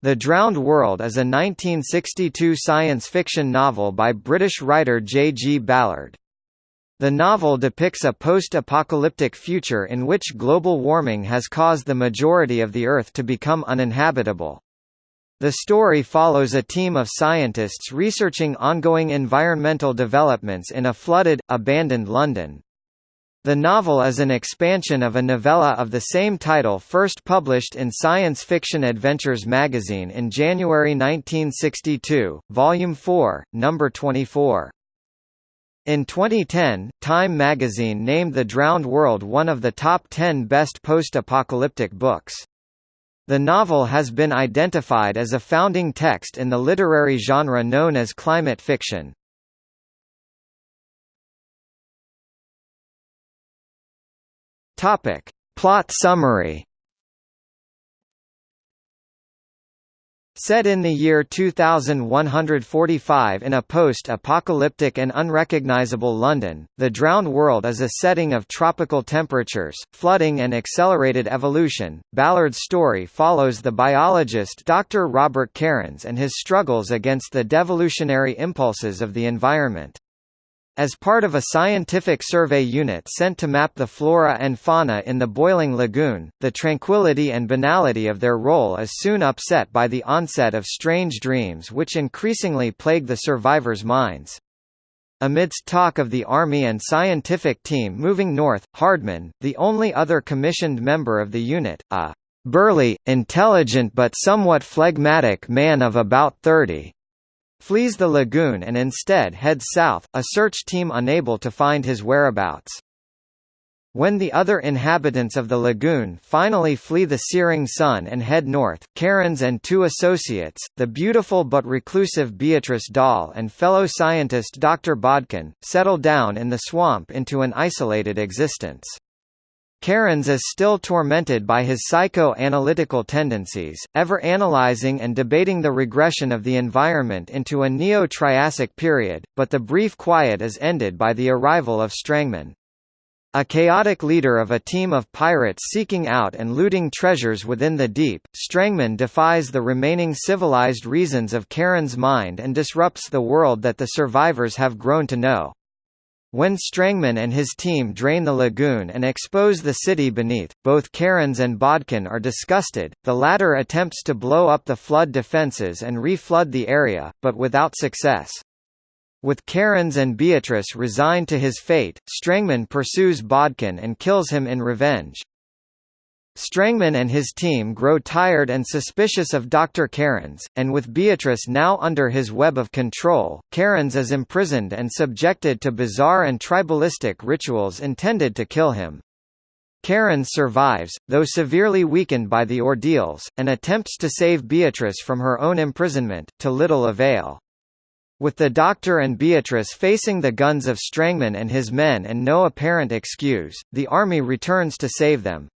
The Drowned World is a 1962 science fiction novel by British writer J. G. Ballard. The novel depicts a post-apocalyptic future in which global warming has caused the majority of the Earth to become uninhabitable. The story follows a team of scientists researching ongoing environmental developments in a flooded, abandoned London. The novel is an expansion of a novella of the same title first published in Science Fiction Adventures magazine in January 1962, Volume 4, Number 24. In 2010, Time magazine named The Drowned World one of the top 10 best post-apocalyptic books. The novel has been identified as a founding text in the literary genre known as climate fiction. Topic. Plot summary Set in the year 2145 in a post-apocalyptic and unrecognizable London, The Drowned World is a setting of tropical temperatures, flooding and accelerated evolution. Ballard's story follows the biologist Dr. Robert Kerans and his struggles against the devolutionary impulses of the environment. As part of a scientific survey unit sent to map the flora and fauna in the boiling lagoon, the tranquility and banality of their role is soon upset by the onset of strange dreams which increasingly plague the survivors' minds. Amidst talk of the Army and scientific team moving north, Hardman, the only other commissioned member of the unit, a burly, intelligent but somewhat phlegmatic man of about 30, flees the lagoon and instead heads south, a search team unable to find his whereabouts. When the other inhabitants of the lagoon finally flee the searing sun and head north, Kerans and two associates, the beautiful but reclusive Beatrice Dahl and fellow scientist Dr. Bodkin, settle down in the swamp into an isolated existence. Kerans is still tormented by his psycho-analytical tendencies, ever analyzing and debating the regression of the environment into a Neo-Triassic period, but the brief quiet is ended by the arrival of Strangman. A chaotic leader of a team of pirates seeking out and looting treasures within the deep, Strangman defies the remaining civilized reasons of Kerans' mind and disrupts the world that the survivors have grown to know. When Strangman and his team drain the lagoon and expose the city beneath, both Kerans and Bodkin are disgusted, the latter attempts to blow up the flood defences and re-flood the area, but without success. With Kerans and Beatrice resigned to his fate, Strangman pursues Bodkin and kills him in revenge. Strangman and his team grow tired and suspicious of Dr. Kerans, and with Beatrice now under his web of control, Kerans is imprisoned and subjected to bizarre and tribalistic rituals intended to kill him. Kerans survives, though severely weakened by the ordeals, and attempts to save Beatrice from her own imprisonment, to little avail. With the Doctor and Beatrice facing the guns of Strangman and his men and no apparent excuse, the army returns to save them.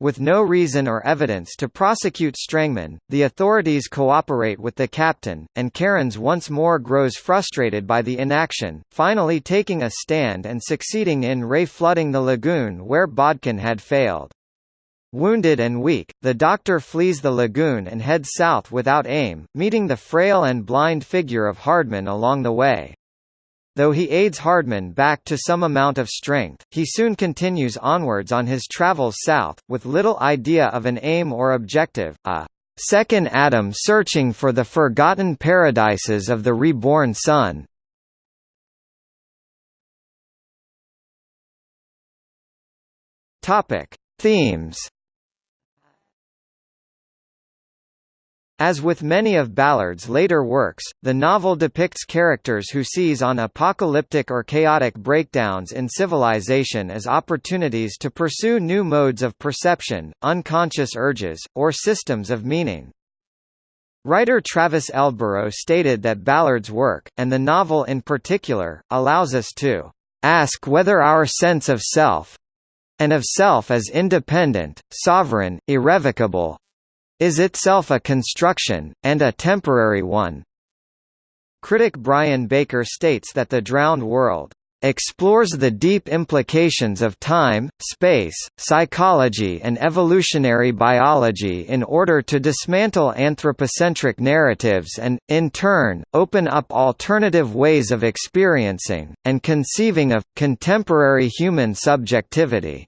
With no reason or evidence to prosecute Strangman, the authorities cooperate with the captain, and Kerans once more grows frustrated by the inaction, finally taking a stand and succeeding in re-flooding the lagoon where Bodkin had failed. Wounded and weak, the Doctor flees the lagoon and heads south without aim, meeting the frail and blind figure of Hardman along the way. Though he aids Hardman back to some amount of strength, he soon continues onwards on his travels south, with little idea of an aim or objective, a second Adam searching for the forgotten paradises of the reborn sun. Topic: Themes As with many of Ballard's later works, the novel depicts characters who seize on apocalyptic or chaotic breakdowns in civilization as opportunities to pursue new modes of perception, unconscious urges, or systems of meaning. Writer Travis Elborough stated that Ballard's work, and the novel in particular, allows us to ask whether our sense of self and of self as independent, sovereign, irrevocable, is itself a construction, and a temporary one. Critic Brian Baker states that The Drowned World explores the deep implications of time, space, psychology and evolutionary biology in order to dismantle anthropocentric narratives and, in turn, open up alternative ways of experiencing, and conceiving of, contemporary human subjectivity.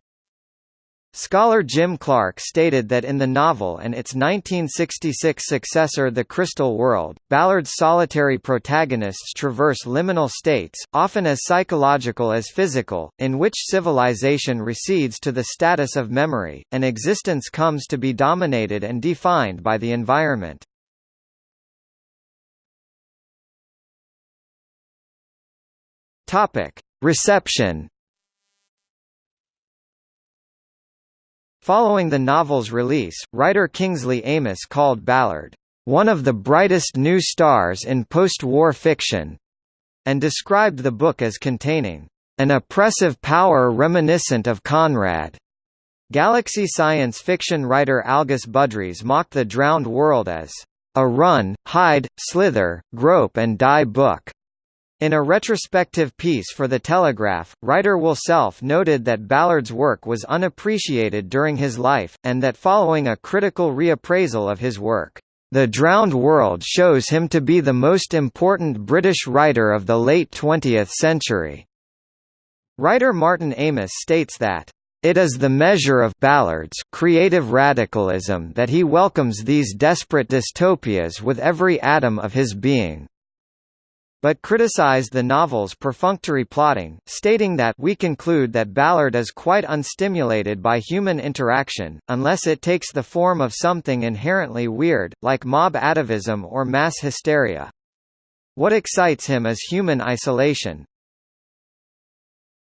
Scholar Jim Clark stated that in the novel and its 1966 successor The Crystal World, Ballard's solitary protagonists traverse liminal states, often as psychological as physical, in which civilization recedes to the status of memory, and existence comes to be dominated and defined by the environment. Reception Following the novel's release, writer Kingsley Amis called Ballard, "...one of the brightest new stars in post-war fiction," and described the book as containing, "...an oppressive power reminiscent of Conrad." Galaxy science fiction writer Algis Budrys mocked The Drowned World as, "...a run, hide, slither, grope and die book." In a retrospective piece for The Telegraph, writer Will Self noted that Ballard's work was unappreciated during his life, and that following a critical reappraisal of his work, "...The Drowned World shows him to be the most important British writer of the late 20th century." Writer Martin Amis states that, it is the measure of Ballard's creative radicalism that he welcomes these desperate dystopias with every atom of his being but criticized the novel's perfunctory plotting, stating that we conclude that Ballard is quite unstimulated by human interaction, unless it takes the form of something inherently weird, like mob atavism or mass hysteria. What excites him is human isolation,